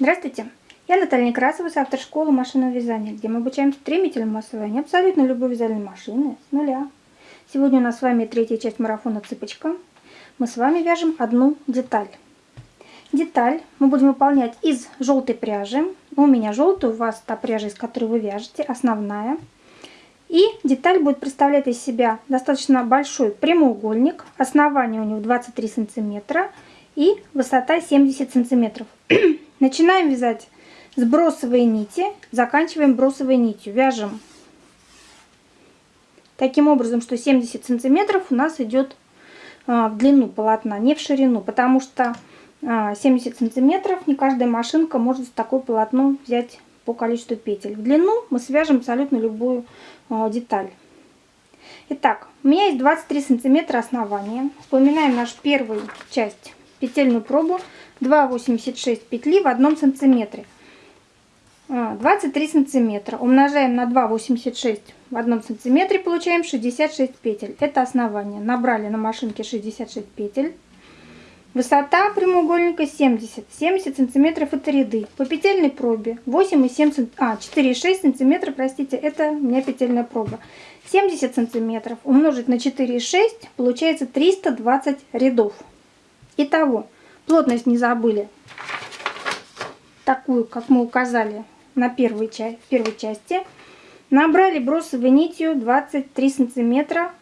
Здравствуйте! Я Наталья Некрасова с автошколы машинного вязания, где мы обучаем стремительному освоению абсолютно любой вязальной машины с нуля. Сегодня у нас с вами третья часть марафона «Цыпочка». Мы с вами вяжем одну деталь. Деталь мы будем выполнять из желтой пряжи. У меня желтая, у вас та пряжа, из которой вы вяжете, основная. И деталь будет представлять из себя достаточно большой прямоугольник. Основание у него 23 сантиметра и высота 70 сантиметров. Начинаем вязать с бросовой нити, заканчиваем бросовой нитью. Вяжем таким образом, что 70 сантиметров у нас идет а, в длину полотна, не в ширину, потому что 70 а, сантиметров не каждая машинка может такое полотно взять по количеству петель. В длину мы свяжем абсолютно любую а, деталь. Итак, у меня есть 23 сантиметра основания. Вспоминаем нашу первую часть петельную пробу 2,86 петли в одном сантиметре. 23 а, сантиметра умножаем на 2,86 в одном сантиметре, получаем 66 петель. Это основание. Набрали на машинке 66 петель. Высота прямоугольника 70. 70 сантиметров это ряды. По петельной пробе 8,7 а, 4,6 сантиметров, простите, это у меня петельная проба. 70 сантиметров умножить на 4,6 получается 320 рядов. Итого, плотность не забыли. Такую, как мы указали на первой, в первой части. Набрали бросовой нитью 23 сантиметра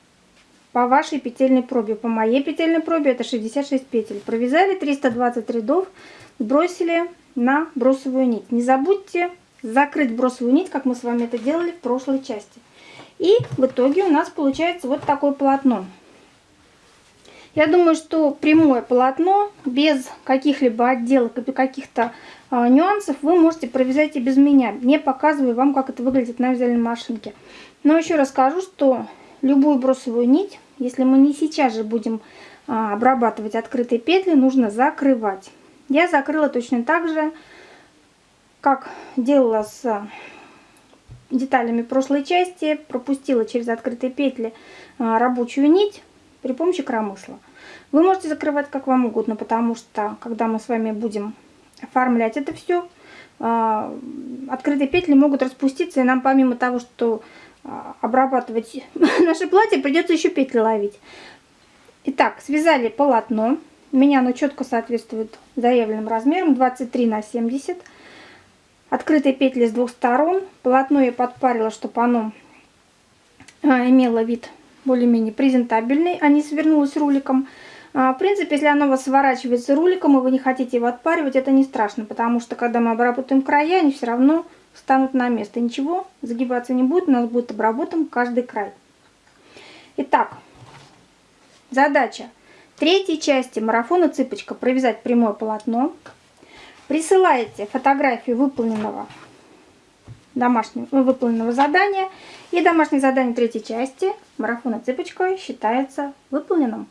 по вашей петельной пробе. По моей петельной пробе это 66 петель. Провязали 320 рядов, сбросили на бросовую нить. Не забудьте закрыть бросовую нить, как мы с вами это делали в прошлой части. И в итоге у нас получается вот такое полотно. Я думаю, что прямое полотно без каких-либо отделок и каких-то а, нюансов вы можете провязать и без меня, не показываю вам, как это выглядит на вязальной машинке. Но еще расскажу, что любую бросовую нить, если мы не сейчас же будем а, обрабатывать открытые петли, нужно закрывать. Я закрыла точно так же, как делала с деталями прошлой части, пропустила через открытые петли а, рабочую нить при помощи коромысла. Вы можете закрывать как вам угодно, потому что, когда мы с вами будем оформлять это все, а, открытые петли могут распуститься, и нам помимо того, что а, обрабатывать наше платье, придется еще петли ловить. Итак, связали полотно. У меня оно четко соответствует заявленным размерам 23 на 70. Открытые петли с двух сторон. Полотно я подпарила, чтобы оно а, имело вид более-менее презентабельный, а не свернулось руликом. В принципе, если оно у вас сворачивается руликом, и вы не хотите его отпаривать, это не страшно, потому что, когда мы обработаем края, они все равно встанут на место. Ничего загибаться не будет, у нас будет обработан каждый край. Итак, задача третьей части марафона «Цыпочка» провязать прямое полотно. Присылаете фотографию выполненного домашнего выполненного задания. И домашнее задание третьей части марафона «Цыпочка» считается выполненным.